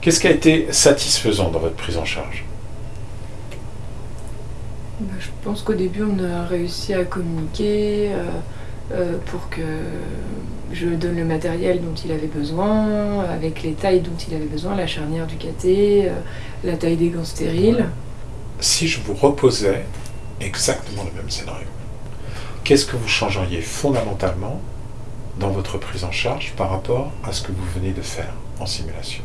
Qu'est-ce qui a été satisfaisant dans votre prise en charge? Bah, je pense qu'au début, on a réussi à communiquer euh, euh, pour que je donne le matériel dont il avait besoin, avec les tailles dont il avait besoin, la charnière du caté, euh, la taille des gants stériles. Si je vous reposais exactement le même scénario, qu'est-ce que vous changeriez fondamentalement dans votre prise en charge par rapport à ce que vous venez de faire en simulation?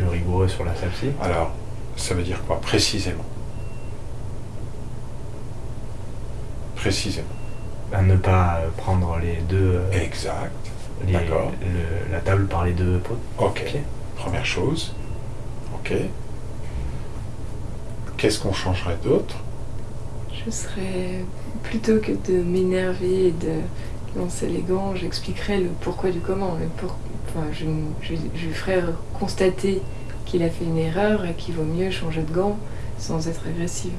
Plus rigoureux sur la sepsie. Alors, ça veut dire quoi précisément? Précisément. À ne pas euh, prendre les deux. euh, Exact. les- d'accord. le- la table par les deux potes. Ok. Première chose. Ok. Qu'est-ce qu'on changerait d'autre? Je serais, plutôt que de m'énerver et de lancer les gants, j'expliquerais le pourquoi du comment. Le pour- enfin, je, je, je ferais constater qu'il a fait une erreur et qu'il vaut mieux changer de gant sans être agressive.